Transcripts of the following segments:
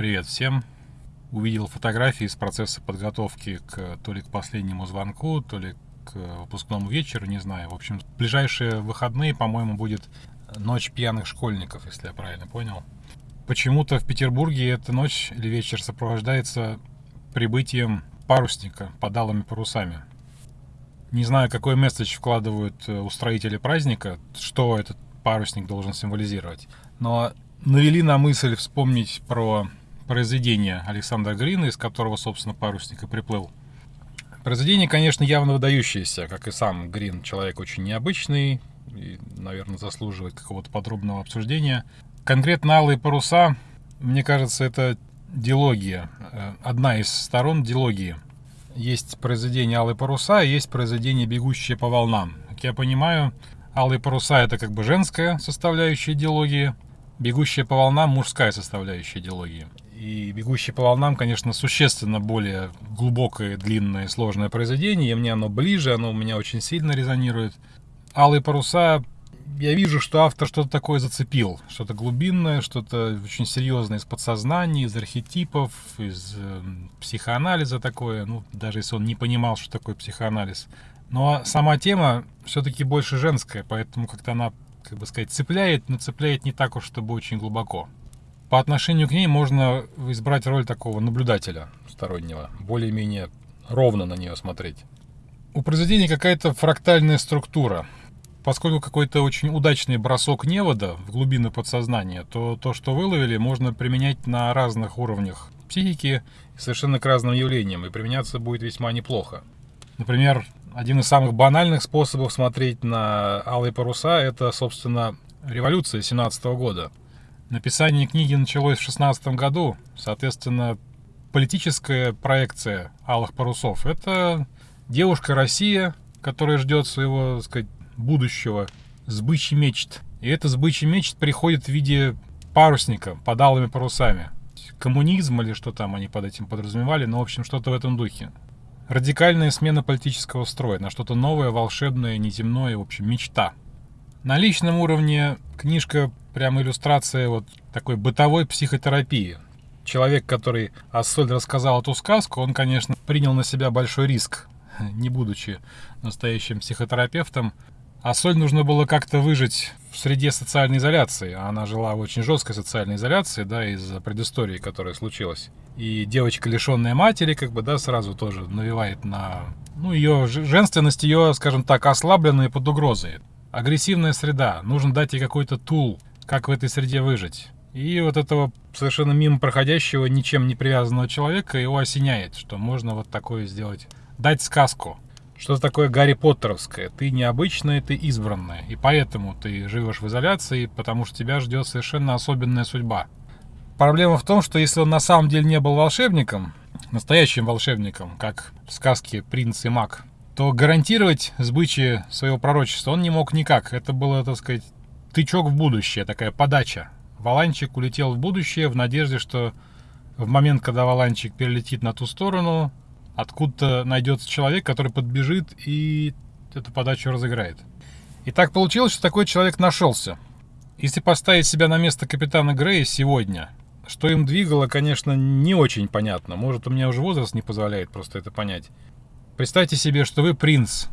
Привет всем. Увидел фотографии из процесса подготовки к то ли к последнему звонку, то ли к выпускному вечеру, не знаю. В общем, ближайшие выходные, по-моему, будет ночь пьяных школьников, если я правильно понял. Почему-то в Петербурге эта ночь или вечер сопровождается прибытием парусника под алыми парусами. Не знаю, какой месседж вкладывают э, устроители праздника, что этот парусник должен символизировать. Но навели на мысль вспомнить про произведение Александра Грина, из которого, собственно, парусник и приплыл. Произведение, конечно, явно выдающееся, как и сам Грин, человек очень необычный и, наверное, заслуживает какого-то подробного обсуждения. Конкретно «Алые паруса», мне кажется, это дилогия, э, одна из сторон дилогии. Есть произведение «Алые паруса», есть произведение «Бегущие по волнам». Как я понимаю, «Алые паруса» — это как бы женская составляющая дилогии — «Бегущая по волнам» — мужская составляющая идеологии. И «Бегущий по волнам», конечно, существенно более глубокое, длинное, сложное произведение. И мне оно ближе, оно у меня очень сильно резонирует. «Алые паруса» я вижу, что автор что-то такое зацепил. Что-то глубинное, что-то очень серьезное из подсознания, из архетипов, из э, психоанализа такое. Ну, даже если он не понимал, что такое психоанализ. Но сама тема все-таки больше женская, поэтому как-то она как бы сказать, цепляет, но цепляет не так уж, чтобы очень глубоко. По отношению к ней можно избрать роль такого наблюдателя стороннего, более-менее ровно на нее смотреть. У произведения какая-то фрактальная структура. Поскольку какой-то очень удачный бросок невода в глубины подсознания, то то, что выловили, можно применять на разных уровнях психики совершенно к разным явлениям, и применяться будет весьма неплохо. Например, один из самых банальных способов смотреть на «Алые паруса» — это, собственно, революция 17 года. Написание книги началось в 16 году, соответственно, политическая проекция «Алых парусов» — это девушка Россия, которая ждет своего, так сказать, будущего, сбычий мечт. И это сбычий мечт приходит в виде парусника под алыми парусами. Коммунизм или что там они под этим подразумевали, но, в общем, что-то в этом духе. Радикальная смена политического строя на что-то новое, волшебное, неземное, в общем, мечта. На личном уровне книжка прям иллюстрация вот такой бытовой психотерапии. Человек, который Ассоль рассказал эту сказку, он, конечно, принял на себя большой риск, не будучи настоящим психотерапевтом. Ассоль нужно было как-то выжить в среде социальной изоляции. Она жила в очень жесткой социальной изоляции, да, из-за предыстории, которая случилась. И девочка, лишенная матери, как бы, да, сразу тоже навевает на... Ну, ее женственность ее, скажем так, ослабленная под угрозой. Агрессивная среда. Нужно дать ей какой-то тул, как в этой среде выжить. И вот этого совершенно мимо проходящего, ничем не привязанного человека его осеняет, что можно вот такое сделать. Дать сказку. Что такое Гарри Поттеровское? Ты необычная, ты избранная. И поэтому ты живешь в изоляции, потому что тебя ждет совершенно особенная судьба. Проблема в том, что если он на самом деле не был волшебником, настоящим волшебником, как в сказке «Принц и маг», то гарантировать сбычие своего пророчества он не мог никак. Это было, так сказать, тычок в будущее, такая подача. Валанчик улетел в будущее в надежде, что в момент, когда Валанчик перелетит на ту сторону, откуда-то найдется человек, который подбежит и эту подачу разыграет. И так получилось, что такой человек нашелся. Если поставить себя на место капитана Грея сегодня, что им двигало, конечно, не очень понятно. Может, у меня уже возраст не позволяет просто это понять. Представьте себе, что вы принц.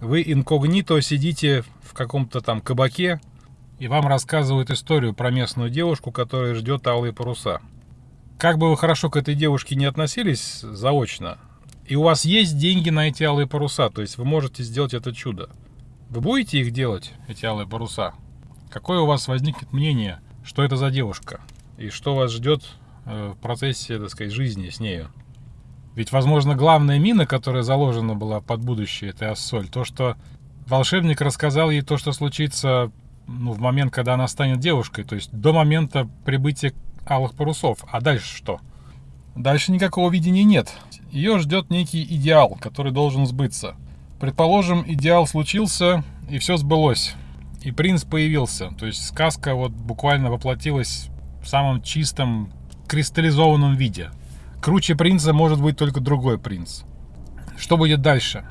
Вы инкогнито сидите в каком-то там кабаке, и вам рассказывают историю про местную девушку, которая ждет алые паруса. Как бы вы хорошо к этой девушке не относились заочно, и у вас есть деньги на эти алые паруса, то есть вы можете сделать это чудо. Вы будете их делать, эти алые паруса? Какое у вас возникнет мнение, что это за девушка? И что вас ждет э, в процессе, так сказать, жизни с нею? Ведь, возможно, главная мина, которая заложена была под будущее этой Ассоль, то, что волшебник рассказал ей то, что случится ну, в момент, когда она станет девушкой, то есть до момента прибытия алых парусов. А дальше что? Дальше никакого видения нет. Ее ждет некий идеал, который должен сбыться. Предположим, идеал случился, и все сбылось. И принц появился. То есть сказка вот буквально воплотилась в самом чистом, кристаллизованном виде. Круче принца может быть только другой принц. Что будет дальше?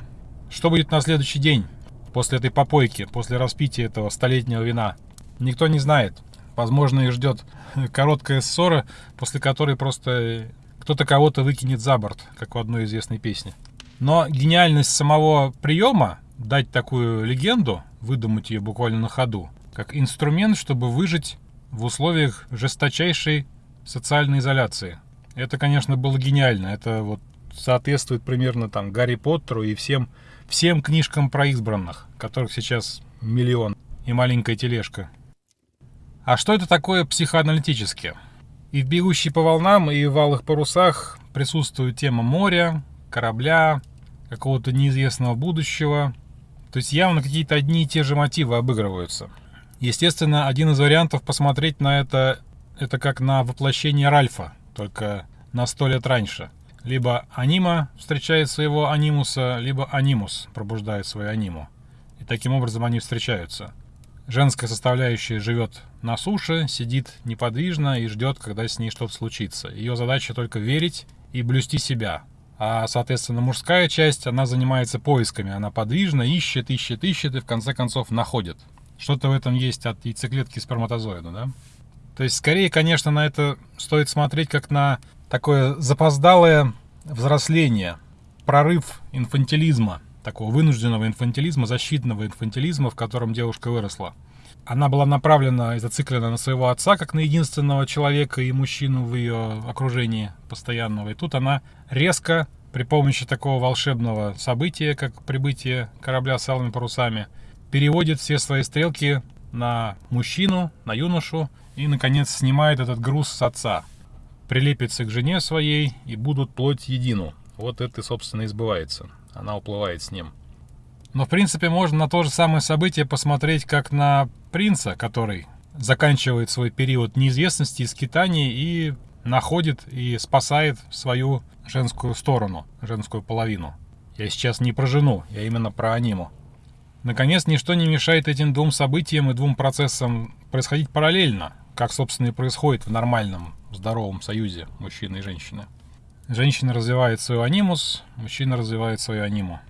Что будет на следующий день, после этой попойки, после распития этого столетнего вина? Никто не знает. Возможно, их ждет короткая ссора, после которой просто кто-то кого-то выкинет за борт, как в одной известной песне. Но гениальность самого приема дать такую легенду, выдумать ее буквально на ходу, как инструмент, чтобы выжить в условиях жесточайшей социальной изоляции. Это, конечно, было гениально. Это вот соответствует примерно там Гарри Поттеру и всем, всем книжкам про избранных, которых сейчас миллион и маленькая тележка. А что это такое психоаналитически? И в «Бегущей по волнам», и в «Алых парусах» присутствует тема моря, корабля, какого-то неизвестного будущего. То есть явно какие-то одни и те же мотивы обыгрываются. Естественно, один из вариантов посмотреть на это, это как на воплощение Ральфа, только на сто лет раньше. Либо анима встречает своего анимуса, либо анимус пробуждает свою аниму. И таким образом они встречаются. Женская составляющая живет на суше, сидит неподвижно и ждет, когда с ней что-то случится. Ее задача только верить и блюсти себя. А, соответственно, мужская часть, она занимается поисками. Она подвижна, ищет, ищет, ищет и в конце концов находит. Что-то в этом есть от яйцеклетки сперматозоида, да? То есть, скорее, конечно, на это стоит смотреть как на такое запоздалое взросление, прорыв инфантилизма – такого вынужденного инфантилизма, защитного инфантилизма, в котором девушка выросла. Она была направлена и зациклена на своего отца, как на единственного человека и мужчину в ее окружении постоянного. И тут она резко, при помощи такого волшебного события, как прибытие корабля с алыми парусами, переводит все свои стрелки на мужчину, на юношу и, наконец, снимает этот груз с отца. Прилепится к жене своей и будут плоть едину. Вот это, собственно, и сбывается она уплывает с ним. Но, в принципе, можно на то же самое событие посмотреть как на принца, который заканчивает свой период неизвестности и скитаний и находит и спасает свою женскую сторону, женскую половину. Я сейчас не про жену, я именно про аниму. Наконец, ничто не мешает этим двум событиям и двум процессам происходить параллельно, как, собственно, и происходит в нормальном, здоровом союзе мужчины и женщины. Женщина развивает свой анимус, мужчина развивает свою аниму.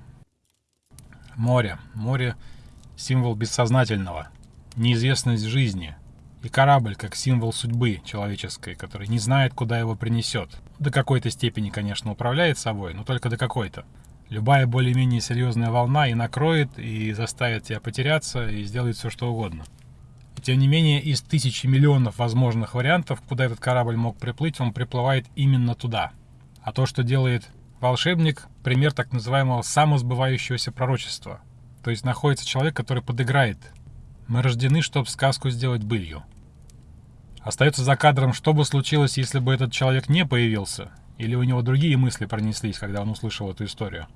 Море. Море – символ бессознательного, неизвестность жизни. И корабль как символ судьбы человеческой, который не знает, куда его принесет. До какой-то степени, конечно, управляет собой, но только до какой-то. Любая более-менее серьезная волна и накроет, и заставит тебя потеряться, и сделает все, что угодно. Тем не менее, из тысячи миллионов возможных вариантов, куда этот корабль мог приплыть, он приплывает именно туда – а то, что делает волшебник, пример так называемого самосбывающегося пророчества. То есть находится человек, который подыграет. Мы рождены, чтобы сказку сделать былью. Остается за кадром, что бы случилось, если бы этот человек не появился, или у него другие мысли пронеслись, когда он услышал эту историю.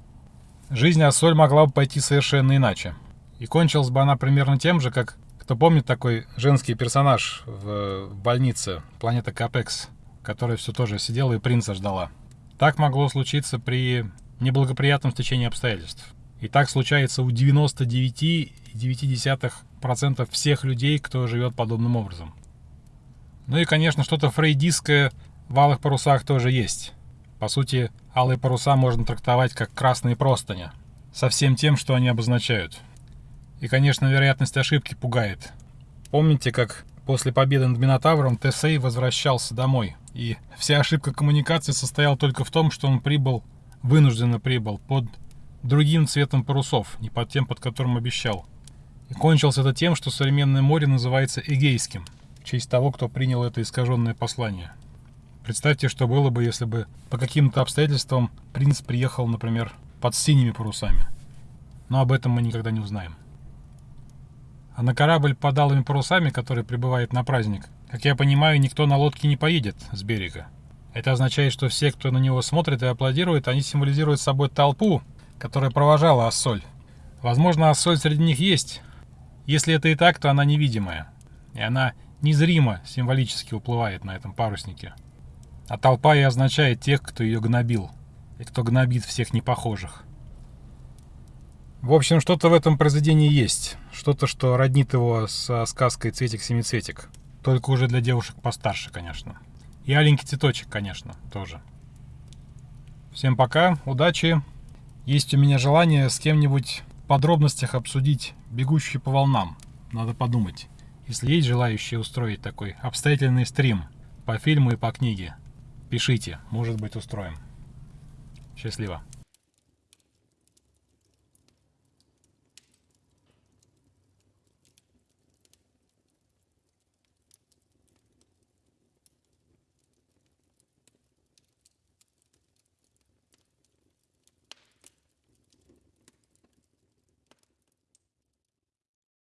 Жизнь Ассоль могла бы пойти совершенно иначе. И кончилась бы она примерно тем же, как, кто помнит такой женский персонаж в, больнице, планета Капекс, которая все тоже сидела и принца ждала. Так могло случиться при неблагоприятном стечении обстоятельств. И так случается у 99,9% всех людей, кто живет подобным образом. Ну и, конечно, что-то фрейдистское в алых парусах тоже есть. По сути, алые паруса можно трактовать как красные простыни, со всем тем, что они обозначают. И, конечно, вероятность ошибки пугает. Помните, как после победы над Минотавром Тесей возвращался домой – и вся ошибка коммуникации состояла только в том, что он прибыл, вынужденно прибыл, под другим цветом парусов, не под тем, под которым обещал. И кончилось это тем, что современное море называется Эгейским, в честь того, кто принял это искаженное послание. Представьте, что было бы, если бы по каким-то обстоятельствам принц приехал, например, под синими парусами. Но об этом мы никогда не узнаем. А на корабль под алыми парусами, который прибывает на праздник, как я понимаю, никто на лодке не поедет с берега. Это означает, что все, кто на него смотрит и аплодирует, они символизируют собой толпу, которая провожала Ассоль. Возможно, Ассоль среди них есть. Если это и так, то она невидимая. И она незримо символически уплывает на этом паруснике. А толпа и означает тех, кто ее гнобил. И кто гнобит всех непохожих. В общем, что-то в этом произведении есть. Что-то, что роднит его со сказкой «Цветик-семицветик». Только уже для девушек постарше, конечно. И аленький цветочек, конечно, тоже. Всем пока, удачи. Есть у меня желание с кем-нибудь в подробностях обсудить «Бегущие по волнам». Надо подумать. Если есть желающие устроить такой обстоятельный стрим по фильму и по книге, пишите, может быть устроим. Счастливо.